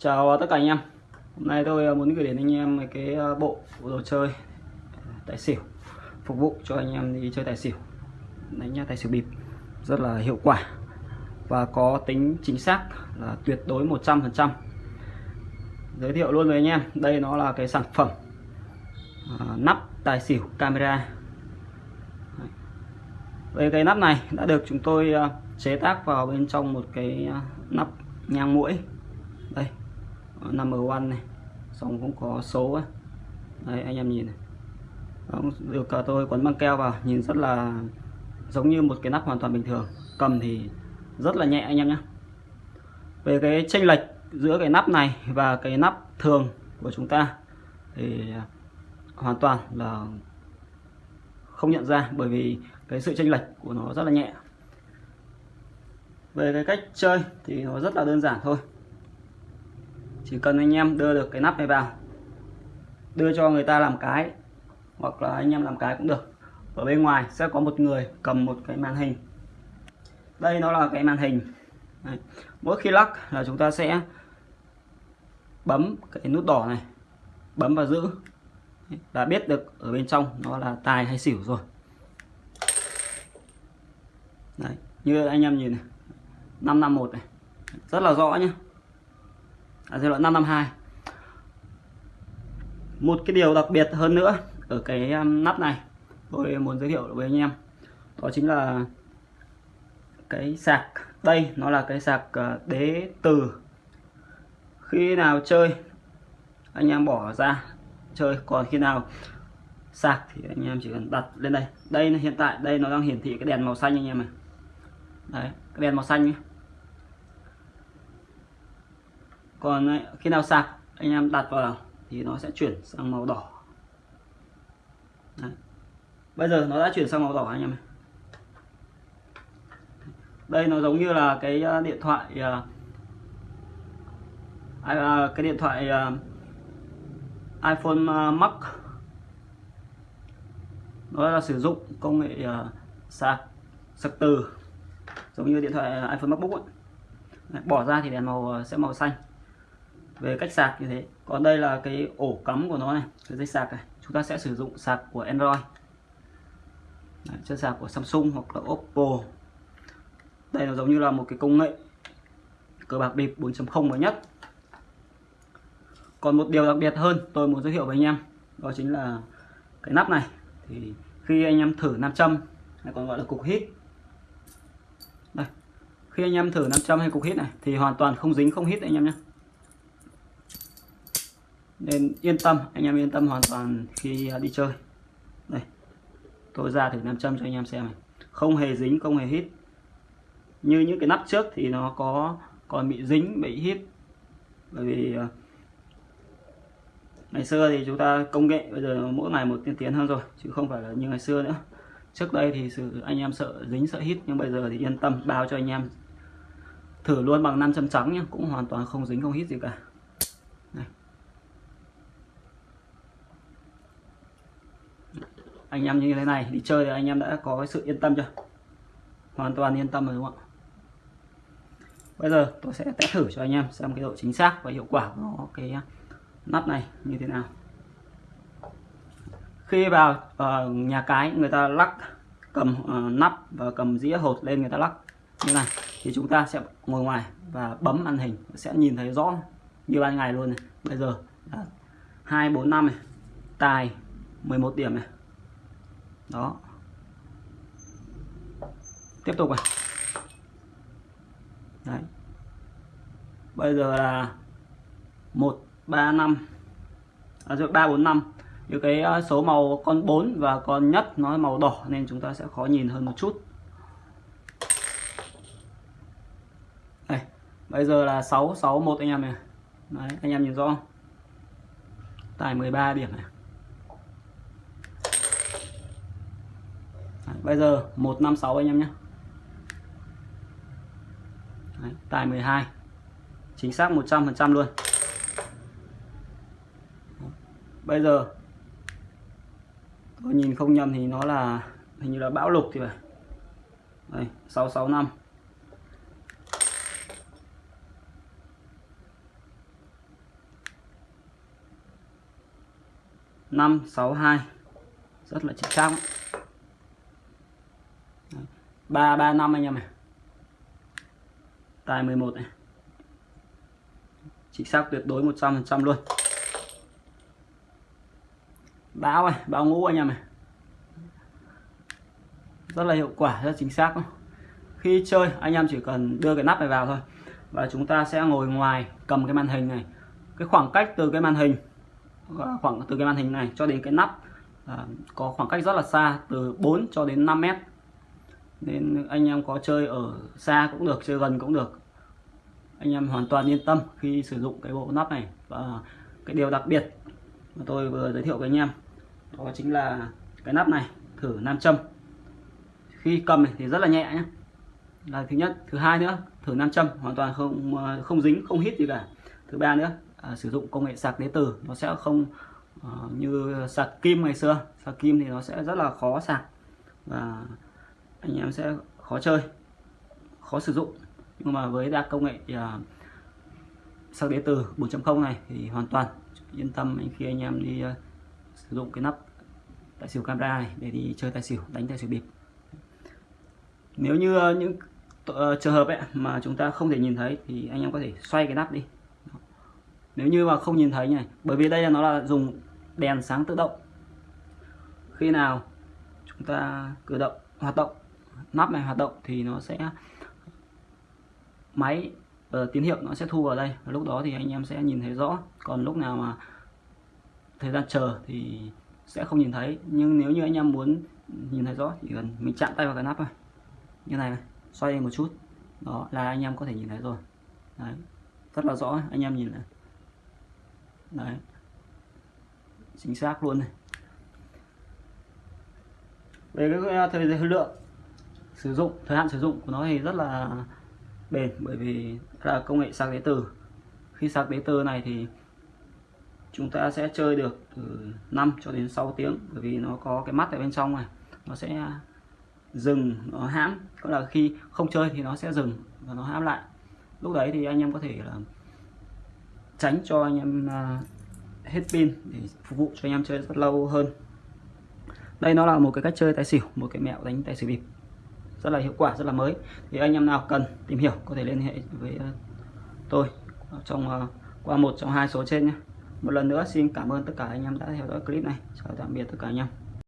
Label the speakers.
Speaker 1: Chào tất cả anh em. Hôm nay tôi à, muốn gửi đến anh em cái à, bộ đồ chơi à, tài xỉu Phục vụ cho anh em đi chơi tài xỉu. Đánh tài xỉu bịp. Rất là hiệu quả Và có tính chính xác là tuyệt đối 100% Giới thiệu luôn với anh em Đây nó là cái sản phẩm à, Nắp tài xỉu camera. Đây cái nắp này đã được chúng tôi chế tác vào bên trong một cái nắp nhang mũi đây number one này. Xong cũng có số ấy. đây anh em nhìn này. Đó, được tôi quấn băng keo vào nhìn rất là giống như một cái nắp hoàn toàn bình thường. Cầm thì rất là nhẹ anh em nhé về cái chênh lệch giữa cái nắp này và cái nắp thường của chúng ta thì hoàn toàn là không nhận ra bởi vì cái sự chênh lệch của nó rất là nhẹ. Về cái cách chơi thì nó rất là đơn giản thôi chỉ cần anh em đưa được cái nắp này vào, đưa cho người ta làm cái, hoặc là anh em làm cái cũng được. Ở bên ngoài sẽ có một người cầm một cái màn hình. Đây nó là cái màn hình. Đấy. mỗi khi lắc là chúng ta sẽ bấm cái nút đỏ này, bấm và giữ. Là biết được ở bên trong nó là tài hay xỉu rồi. Đấy. như anh em nhìn này. 551 này. Rất là rõ nhé à, giai đoạn 552 một cái điều đặc biệt hơn nữa ở cái um, nắp này tôi muốn giới thiệu với anh em đó chính là cái sạc. Đây nó là cái sạc ờ, đế từ. Khi nào chơi anh em bỏ ra chơi. Còn khi nào sạc thì anh em chỉ cần đặt lên đây. Đây hiện tại đây nó đang hiển thị cái đèn màu xanh anh em này đấy cái đèn màu xanh nhé. Còn ờ, khi nào sạc, anh em đặt vào thì nó sẽ chuyển sang màu đỏ Đấy. bây giờ nó đã chuyển sang màu đỏ anh em đây nó giống như là cái ờ, điện thoại ờ, cái điện thoại iPhone Max nó là sử dụng công nghệ sạc sạc từ, giống như điện thoại iPhone MacBook ấy. bỏ ra thì đèn màu sẽ màu xanh về cách sạc như thế còn đây là cái ổ cắm của nó này cái dây sạc này. Chúng ta sẽ sử dụng sạc của Android. Đấy, chân sạc của Samsung hoặc là Oppo. Đây nó giống như là một cái công nghệ cờ bạc bịp 4.0 mới nhất. Còn một điều đặc biệt hơn tôi muốn giới thiệu với anh em đó chính là cái nắp này. Thì khi anh em thử nam châm hay còn gọi là cục hít. Đây khi anh em thử nam châm hay cục hít này thì hoàn toàn không dính không hít anh em nhé nên yên tâm, anh em yên tâm hoàn toàn khi à, đi chơi. Đây, tôi ra thử nam châm cho anh em xem này. Không hề dính, không hề hít. Như những cái nắp trước thì nó có còn bị dính, bị hít. Bởi vì à, ngày xưa thì chúng ta công nghệ bây giờ mỗi ngày một tiên tiến hơn rồi, chứ không phải là như ngày xưa nữa. Trước đây thì sự, anh em sợ dính, sợ hít, nhưng bây giờ thì yên tâm, bao cho anh em thử luôn bằng nam châm trắng nhé cũng hoàn toàn không dính, không hít gì cả. Anh em như thế này đi chơi thì anh em đã có cái sự yên tâm chưa? Hoàn toàn yên tâm rồi đúng không ạ? Bây giờ tôi sẽ test thử cho anh em xem cái độ chính xác và hiệu quả của nó cái à, nắp này như thế nào. Khi vào uh, nhà cái người ta lắc cầm uh, nắp và cầm dĩa hột lên người ta lắc như này thì chúng ta sẽ ngồi ngoài và bấm màn hình sẽ nhìn thấy rõ như ban ngày luôn này. Bây giờ là hai bốn năm này tài 11 điểm này đó. Tiếp tục này. Đấy. Bây giờ là một ba năm. À, ba bốn năm. Như cái ờ, số màu con 4 và con nhất nó màu đỏ nên chúng ta sẽ khó nhìn hơn một chút. Đây. Bây giờ là 661 anh em này. Đấy, anh em nhìn rõ không? Tải 13 điểm này. bây giờ 156 anh em nhé. Đấy, tài 12 chính xác 100% luôn. Bây giờ tôi nhìn không nhầm thì nó là hình như là bão lục thì phải. Đây 665 562 rất là chính xác ba ba năm anh em này. Tài 11 này. Chính xác tuyệt đối 100% luôn. Báo này báo ngũ anh em này. Rất là hiệu quả rất chính xác. Khi chơi anh em chỉ cần đưa cái nắp này vào thôi. Và chúng ta sẽ ngồi ngoài cầm cái màn hình này. Cái khoảng cách từ cái màn hình khoảng từ cái màn hình này cho đến cái nắp à, có khoảng cách rất là xa từ 4 cho đến 5 mét nên anh em có chơi ở xa cũng được chơi gần cũng được. Anh em hoàn toàn yên tâm khi sử dụng cái bộ nắp này. Và cái điều đặc biệt mà tôi vừa giới thiệu với anh em đó chính là cái nắp này thử nam châm. Khi cầm thì rất là nhẹ nhé. Là thứ nhất. Thứ hai nữa thử nam châm hoàn toàn không không dính không hít gì cả. Thứ ba nữa à, sử dụng công nghệ sạc đế từ nó sẽ không uh, như sạc kim ngày xưa. Sạc kim thì nó sẽ rất là khó sạc. Và anh em sẽ khó chơi khó sử dụng. Nhưng mà với đa công nghệ uh, sạc đế từ 4.0 này thì hoàn toàn yên tâm khi anh em đi uh, sử dụng cái nắp tài xỉu camera này để đi chơi tài xỉu đánh tài xỉu bịp. Nếu như uh, những uh, trường hợp ấy mà chúng ta không thể nhìn thấy thì anh em có thể xoay cái nắp đi. Nếu như mà không nhìn thấy này bởi vì đây là nó là dùng đèn sáng tự động. Khi nào chúng ta cử động hoạt động nắp này hoạt động thì nó sẽ máy uh, tín hiệu nó sẽ thu vào đây. Và lúc đó thì anh em sẽ nhìn thấy rõ. Còn lúc nào mà thời gian chờ thì sẽ không nhìn thấy. Nhưng nếu như anh em muốn nhìn thấy rõ chỉ cần mình chạm tay vào cái nắp này. Như này, này xoay lên một chút. Đó là anh em có thể nhìn thấy rồi. Đấy rất là rõ. Anh em nhìn này. Đấy. Chính xác luôn này. Về cái thời lượng sử dụng, thời hạn sử dụng của nó thì rất là bền, bởi vì là công nghệ sạc đế từ khi sạc đế từ này thì chúng ta sẽ chơi được từ 5 cho đến 6 tiếng, bởi vì nó có cái mắt ở bên trong này, nó sẽ dừng, nó hãm. Có là khi không chơi thì nó sẽ dừng và nó hãm lại. Lúc đấy thì anh em có thể là tránh cho anh em à, hết pin để phục vụ cho anh em chơi rất lâu hơn. Đây nó là một cái cách chơi tài xỉu, một cái mẹo đánh tài xỉu bịp rất là hiệu quả, rất là mới. Thì anh em nào cần tìm hiểu có thể liên hệ với ờ, tôi trong ờ, qua một trong hai số trên nhé. Một lần nữa, xin cảm ơn tất cả anh em đã theo dõi clip này. Chào tạm biệt tất cả anh em.